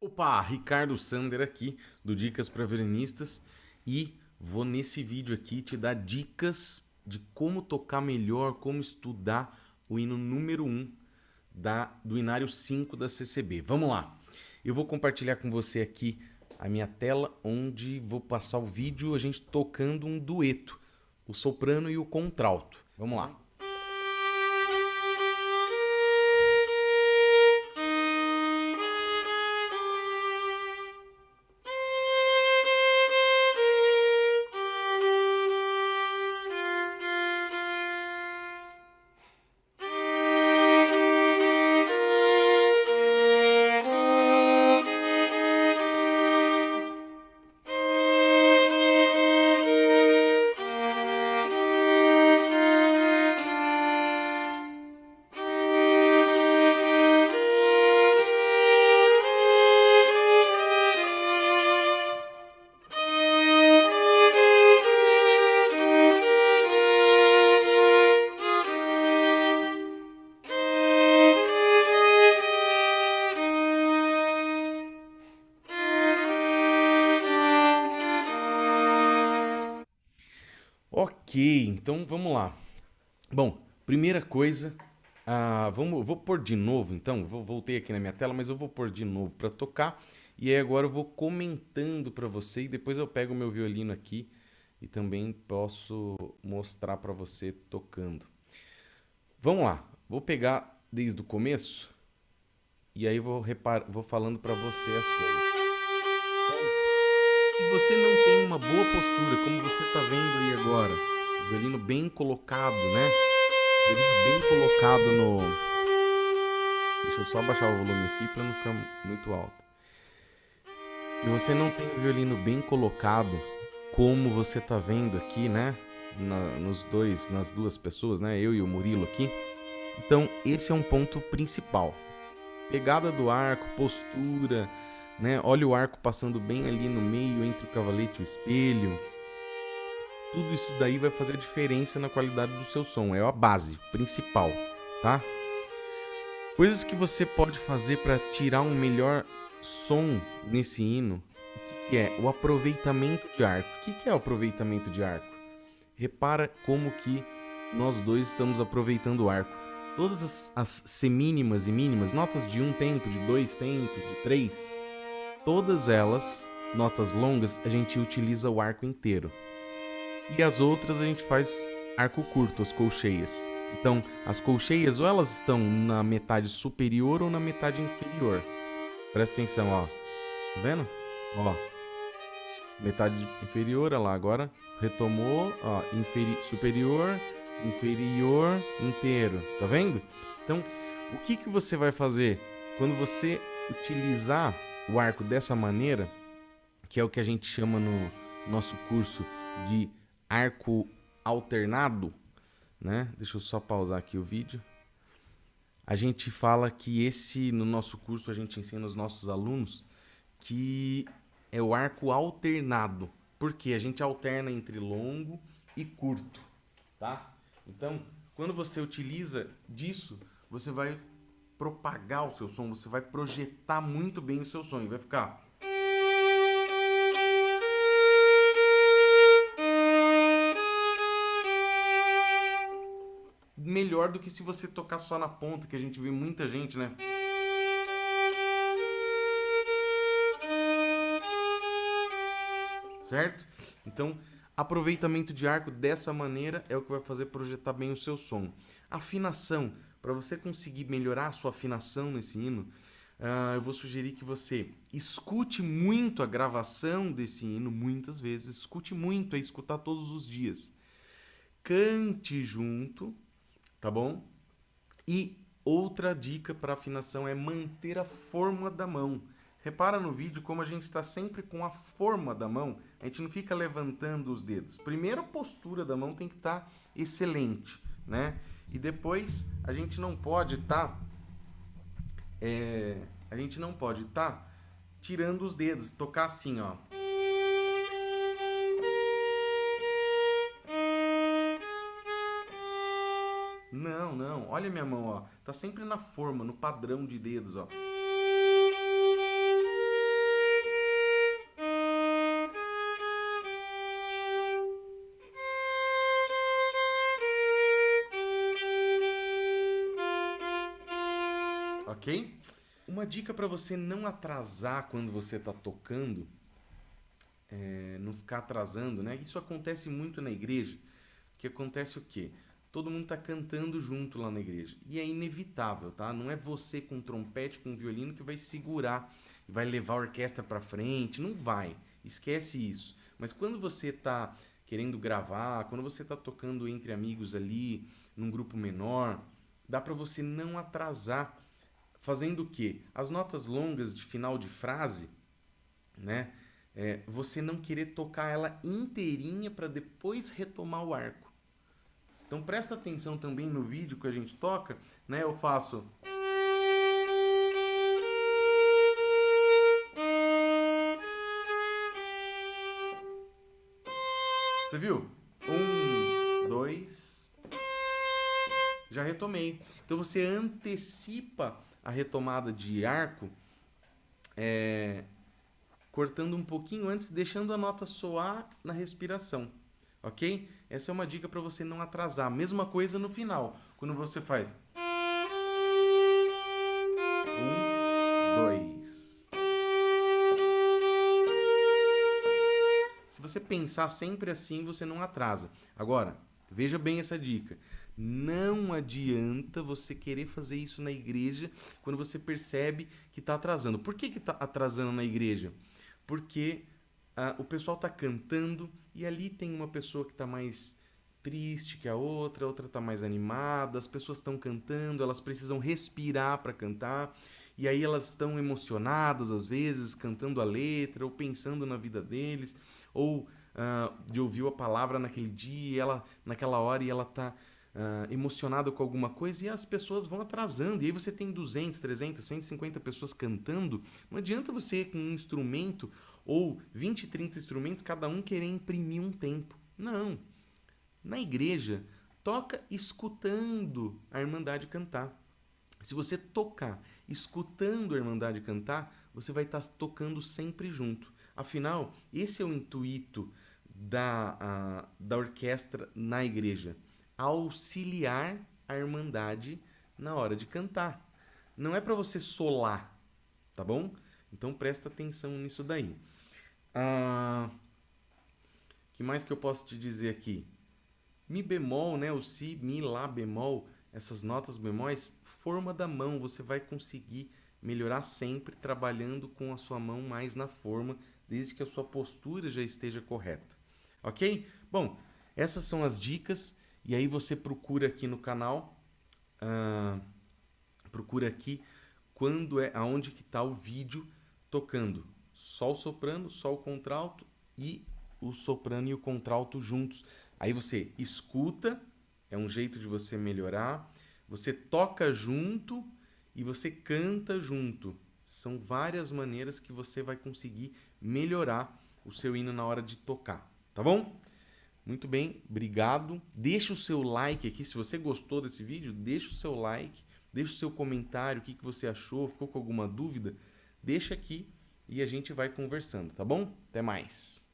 Opa, Ricardo Sander aqui do Dicas para Violinistas e vou nesse vídeo aqui te dar dicas de como tocar melhor, como estudar o hino número 1 da, do Inário 5 da CCB. Vamos lá! Eu vou compartilhar com você aqui a minha tela onde vou passar o vídeo a gente tocando um dueto, o soprano e o contralto. Vamos lá! Ok, então vamos lá. Bom, primeira coisa, ah, vamos, vou pôr de novo então, vou, voltei aqui na minha tela, mas eu vou pôr de novo para tocar. E aí agora eu vou comentando para você e depois eu pego o meu violino aqui e também posso mostrar para você tocando. Vamos lá, vou pegar desde o começo e aí vou, repar, vou falando para você as coisas se você não tem uma boa postura, como você está vendo aí agora, violino bem colocado, né? Violino bem colocado no... Deixa eu só baixar o volume aqui para não ficar muito alto. Se você não tem o violino bem colocado, como você está vendo aqui, né? Na, nos dois, nas duas pessoas, né? Eu e o Murilo aqui. Então, esse é um ponto principal. Pegada do arco, postura, né? Olha o arco passando bem ali no meio entre o cavalete e o espelho. Tudo isso daí vai fazer a diferença na qualidade do seu som, é a base principal, tá? Coisas que você pode fazer para tirar um melhor som nesse hino, que é o aproveitamento de arco. O que é o aproveitamento de arco? Repara como que nós dois estamos aproveitando o arco. Todas as, as semínimas e mínimas, notas de um tempo, de dois tempos, de três, Todas elas, notas longas, a gente utiliza o arco inteiro. E as outras a gente faz arco curto, as colcheias. Então, as colcheias ou elas estão na metade superior ou na metade inferior. Presta atenção, ó. Tá vendo? Ó. Metade inferior, olha lá, agora retomou, ó, superior, inferior, inteiro. Tá vendo? Então, o que que você vai fazer quando você utilizar o arco dessa maneira, que é o que a gente chama no nosso curso de arco alternado, né? Deixa eu só pausar aqui o vídeo. A gente fala que esse, no nosso curso, a gente ensina os nossos alunos que é o arco alternado. Porque a gente alterna entre longo e curto, tá? Então, quando você utiliza disso, você vai propagar o seu som, você vai projetar muito bem o seu e vai ficar... Melhor do que se você tocar só na ponta, que a gente vê muita gente, né? Certo? Então, aproveitamento de arco dessa maneira é o que vai fazer projetar bem o seu som. Afinação para você conseguir melhorar a sua afinação nesse hino, uh, eu vou sugerir que você escute muito a gravação desse hino muitas vezes, escute muito, é escutar todos os dias. Cante junto, tá bom? E outra dica para afinação é manter a forma da mão. Repara no vídeo como a gente está sempre com a forma da mão, a gente não fica levantando os dedos. Primeiro a postura da mão tem que estar tá excelente, né? E depois a gente não pode estar tá, é, a gente não pode estar tá tirando os dedos, tocar assim, ó. Não, não. Olha minha mão, ó. Tá sempre na forma, no padrão de dedos, ó. Ok? Uma dica para você não atrasar quando você está tocando, é, não ficar atrasando, né? Isso acontece muito na igreja. Que acontece o quê? Todo mundo está cantando junto lá na igreja. E é inevitável, tá? Não é você com trompete, com violino que vai segurar e vai levar a orquestra para frente. Não vai. Esquece isso. Mas quando você está querendo gravar, quando você está tocando entre amigos ali, num grupo menor, dá para você não atrasar. Fazendo o quê? As notas longas de final de frase, né? É, você não querer tocar ela inteirinha para depois retomar o arco. Então presta atenção também no vídeo que a gente toca, né? Eu faço... Você viu? Um, dois... Já retomei. Então você antecipa a retomada de arco é, cortando um pouquinho antes, deixando a nota soar na respiração ok? Essa é uma dica para você não atrasar. Mesma coisa no final, quando você faz... Um, dois. Se você pensar sempre assim, você não atrasa. Agora, veja bem essa dica. Não adianta você querer fazer isso na igreja quando você percebe que está atrasando. Por que está atrasando na igreja? Porque ah, o pessoal está cantando e ali tem uma pessoa que está mais triste que a outra, a outra está mais animada, as pessoas estão cantando, elas precisam respirar para cantar, e aí elas estão emocionadas às vezes, cantando a letra, ou pensando na vida deles, ou uh, de ouvir a palavra naquele dia, e ela, naquela hora, e ela está uh, emocionada com alguma coisa, e as pessoas vão atrasando, e aí você tem 200, 300, 150 pessoas cantando, não adianta você com um instrumento ou 20, 30 instrumentos, cada um querer imprimir um tempo. Não. Na igreja, toca escutando a Irmandade cantar. Se você tocar escutando a Irmandade cantar, você vai estar tocando sempre junto. Afinal, esse é o intuito da, a, da orquestra na igreja. Auxiliar a Irmandade na hora de cantar. Não é para você solar, tá bom? Então presta atenção nisso daí. Ah, que mais que eu posso te dizer aqui? Mi bemol, né? O si, mi, lá bemol, essas notas bemóis, forma da mão, você vai conseguir melhorar sempre trabalhando com a sua mão mais na forma, desde que a sua postura já esteja correta. Ok? Bom, essas são as dicas, e aí você procura aqui no canal, uh, procura aqui quando é, aonde que está o vídeo tocando Sol soprano, Sol contralto e o soprano e o contralto juntos. Aí você escuta, é um jeito de você melhorar. Você toca junto e você canta junto. São várias maneiras que você vai conseguir melhorar o seu hino na hora de tocar, tá bom? Muito bem, obrigado. Deixa o seu like aqui, se você gostou desse vídeo, deixa o seu like, deixa o seu comentário, o que, que você achou, ficou com alguma dúvida, deixa aqui e a gente vai conversando, tá bom? Até mais!